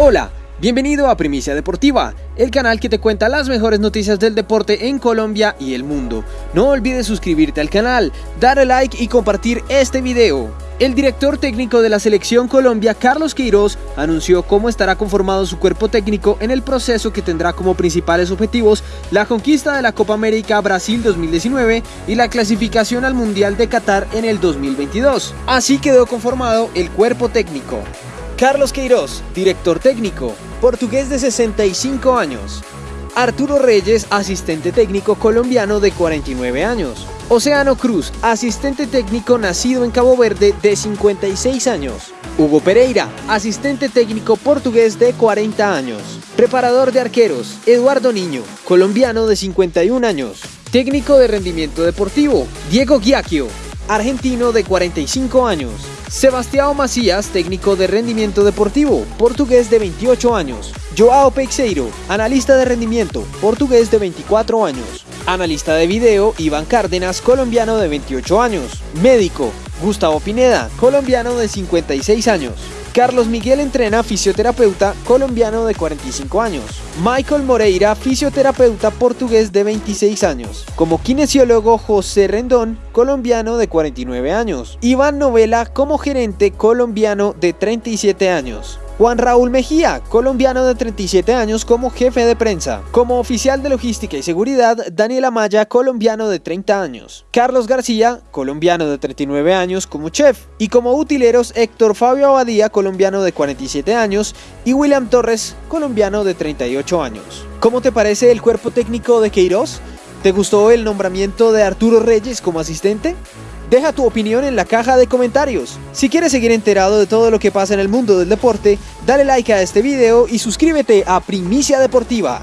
Hola, bienvenido a Primicia Deportiva, el canal que te cuenta las mejores noticias del deporte en Colombia y el mundo. No olvides suscribirte al canal, darle like y compartir este video. El director técnico de la selección Colombia, Carlos Queiroz, anunció cómo estará conformado su cuerpo técnico en el proceso que tendrá como principales objetivos la conquista de la Copa América Brasil 2019 y la clasificación al Mundial de Qatar en el 2022. Así quedó conformado el cuerpo técnico. Carlos Queiroz, director técnico, portugués de 65 años. Arturo Reyes, asistente técnico colombiano de 49 años. Océano Cruz, asistente técnico nacido en Cabo Verde de 56 años. Hugo Pereira, asistente técnico portugués de 40 años. Preparador de arqueros, Eduardo Niño, colombiano de 51 años. Técnico de rendimiento deportivo, Diego Giacchio, argentino de 45 años. Sebastião Macías, técnico de rendimiento deportivo, portugués de 28 años. Joao Peixeiro, analista de rendimiento, portugués de 24 años. Analista de video, Iván Cárdenas, colombiano de 28 años. Médico, Gustavo Pineda, colombiano de 56 años. Carlos Miguel entrena fisioterapeuta colombiano de 45 años. Michael Moreira, fisioterapeuta portugués de 26 años. Como kinesiólogo José Rendón, colombiano de 49 años. Iván Novela como gerente colombiano de 37 años. Juan Raúl Mejía, colombiano de 37 años como jefe de prensa. Como oficial de logística y seguridad, Daniel Amaya, colombiano de 30 años. Carlos García, colombiano de 39 años como chef. Y como utileros, Héctor Fabio Abadía, colombiano de 47 años. Y William Torres, colombiano de 38 años. ¿Cómo te parece el cuerpo técnico de Queiroz? ¿Te gustó el nombramiento de Arturo Reyes como asistente? Deja tu opinión en la caja de comentarios. Si quieres seguir enterado de todo lo que pasa en el mundo del deporte, dale like a este video y suscríbete a Primicia Deportiva.